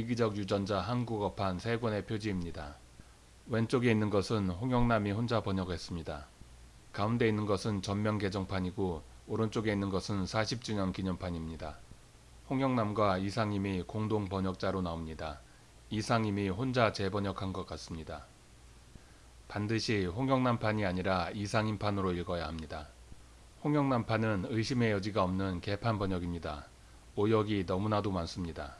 이기적 유전자 한국어판 세 권의 표지입니다. 왼쪽에 있는 것은 홍영남이 혼자 번역했습니다. 가운데 있는 것은 전면 개정판이고 오른쪽에 있는 것은 40주년 기념판입니다. 홍영남과 이상임이 공동 번역자로 나옵니다. 이상임이 혼자 재번역한 것 같습니다. 반드시 홍영남판이 아니라 이상임판으로 읽어야 합니다. 홍영남판은 의심의 여지가 없는 개판 번역입니다. 오역이 너무나도 많습니다.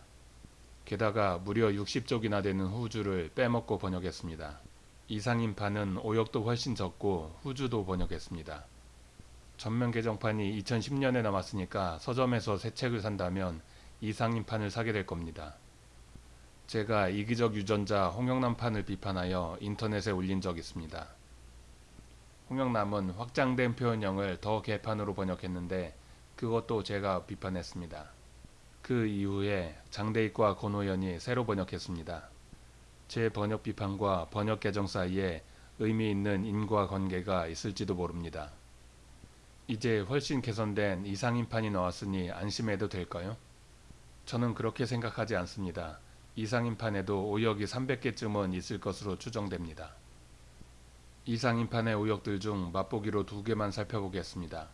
게다가 무려 60쪽이나 되는 후주를 빼먹고 번역했습니다. 이상임판은 오역도 훨씬 적고 후주도 번역했습니다. 전면 개정판이 2010년에 나왔으니까 서점에서 새 책을 산다면 이상임판을 사게 될 겁니다. 제가 이기적 유전자 홍영남판을 비판하여 인터넷에 올린 적 있습니다. 홍영남은 확장된 표현형을 더 개판으로 번역했는데 그것도 제가 비판했습니다. 그 이후에 장대익과 권호연이 새로 번역했습니다. 제 번역 비판과 번역 개정 사이에 의미 있는 인과관계가 있을지도 모릅니다. 이제 훨씬 개선된 이상인판이 나왔으니 안심해도 될까요? 저는 그렇게 생각하지 않습니다. 이상인판에도 오역이 300개쯤은 있을 것으로 추정됩니다. 이상인판의 오역들 중 맛보기로 두 개만 살펴보겠습니다.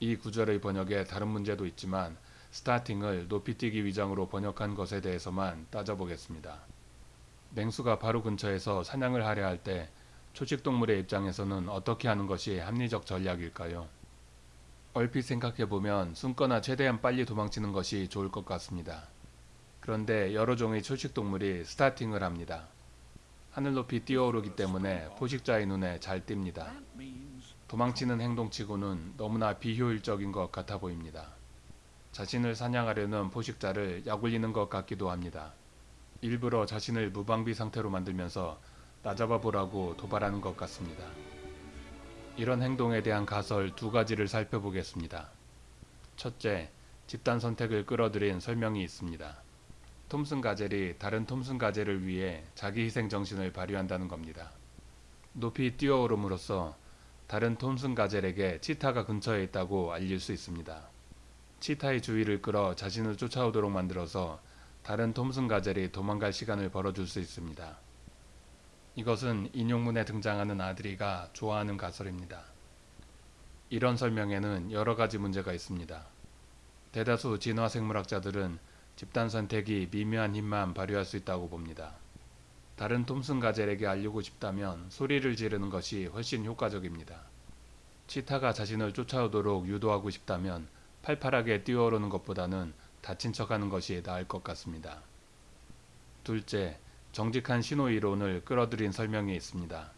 이 구절의 번역에 다른 문제도 있지만 스타팅을 높이뛰기 위장으로 번역한 것에 대해서만 따져보겠습니다. 맹수가 바로 근처에서 사냥을 하려 할 때 초식동물의 입장에서는 어떻게 하는 것이 합리적 전략일까요? 얼핏 생각해보면 숨거나 최대한 빨리 도망치는 것이 좋을 것 같습니다. 그런데 여러 종의 초식동물이 스타팅을 합니다. 하늘 높이 뛰어오르기 때문에 포식자의 눈에 잘 띕니다. 도망치는 행동치고는 너무나 비효율적인 것 같아 보입니다. 자신을 사냥하려는 포식자를 약올리는 것 같기도 합니다. 일부러 자신을 무방비 상태로 만들면서 나잡아 보라고 도발하는 것 같습니다. 이런 행동에 대한 가설 두 가지를 살펴보겠습니다. 첫째, 집단 선택을 끌어들인 설명이 있습니다. 톰슨 가젤이 다른 톰슨 가젤을 위해 자기 희생 정신을 발휘한다는 겁니다. 높이 뛰어오름으로써 다른 톰슨 가젤에게 치타가 근처에 있다고 알릴 수 있습니다. 치타의 주의를 끌어 자신을 쫓아오도록 만들어서 다른 톰슨 가젤이 도망갈 시간을 벌어줄 수 있습니다. 이것은 인용문에 등장하는 아들이가 좋아하는 가설입니다. 이런 설명에는 여러 가지 문제가 있습니다. 대다수 진화생물학자들은 집단 선택이 미묘한 힘만 발휘할 수 있다고 봅니다. 다른 톰슨 가젤에게 알리고 싶다면 소리를 지르는 것이 훨씬 효과적입니다. 치타가 자신을 쫓아오도록 유도하고 싶다면 팔팔하게 뛰어오르는 것보다는 다친 척하는 것이 나을 것 같습니다. 둘째, 정직한 신호 이론을 끌어들인 설명이 있습니다.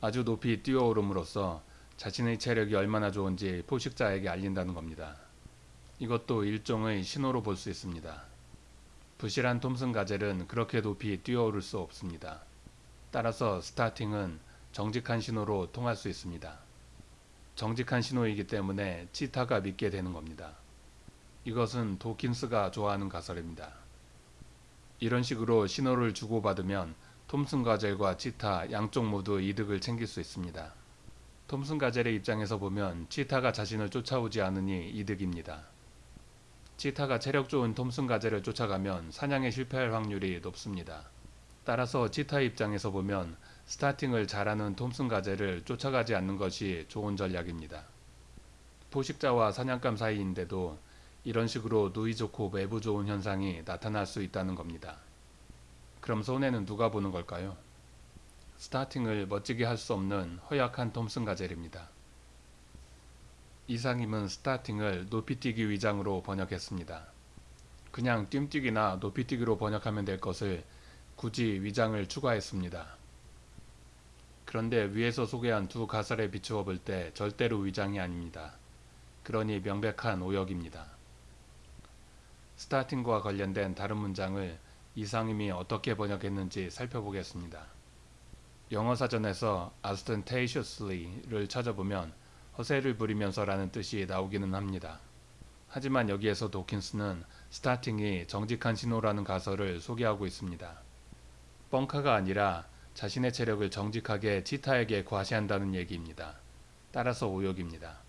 아주 높이 뛰어오름으로써 자신의 체력이 얼마나 좋은지 포식자에게 알린다는 겁니다. 이것도 일종의 신호로 볼 수 있습니다. 부실한 톰슨 가젤은 그렇게 높이 뛰어오를 수 없습니다. 따라서 스타팅은 정직한 신호로 통할 수 있습니다. 정직한 신호이기 때문에 치타가 믿게 되는 겁니다. 이것은 도킨스가 좋아하는 가설입니다. 이런 식으로 신호를 주고받으면 톰슨 가젤과 치타 양쪽 모두 이득을 챙길 수 있습니다. 톰슨 가젤의 입장에서 보면 치타가 자신을 쫓아오지 않으니 이득입니다. 치타가 체력 좋은 톰슨 가젤을 쫓아가면 사냥에 실패할 확률이 높습니다. 따라서 치타 입장에서 보면 스타팅을 잘하는 톰슨 가젤을 쫓아가지 않는 것이 좋은 전략입니다. 포식자와 사냥감 사이인데도 이런 식으로 누이 좋고 매부 좋은 현상이 나타날 수 있다는 겁니다. 그럼 손해는 누가 보는 걸까요? 스타팅을 멋지게 할 수 없는 허약한 톰슨 가젤입니다. 이상임은 스타팅을 높이뛰기 위장으로 번역했습니다. 그냥 뜀뛰기나 높이뛰기로 번역하면 될 것을 굳이 위장을 추가했습니다. 그런데 위에서 소개한 두 가설에 비추어 볼 때 절대로 위장이 아닙니다. 그러니 명백한 오역입니다. 스타팅과 관련된 다른 문장을 이상임이 어떻게 번역했는지 살펴보겠습니다. 영어 사전에서 ostentatiously를 찾아보면 허세를 부리면서 라는 뜻이 나오기는 합니다. 하지만 여기에서 도킨스는 스타팅이 정직한 신호라는 가설을 소개하고 있습니다. 뻥카가 아니라 자신의 체력을 정직하게 치타에게 과시한다는 얘기입니다. 따라서 오역입니다.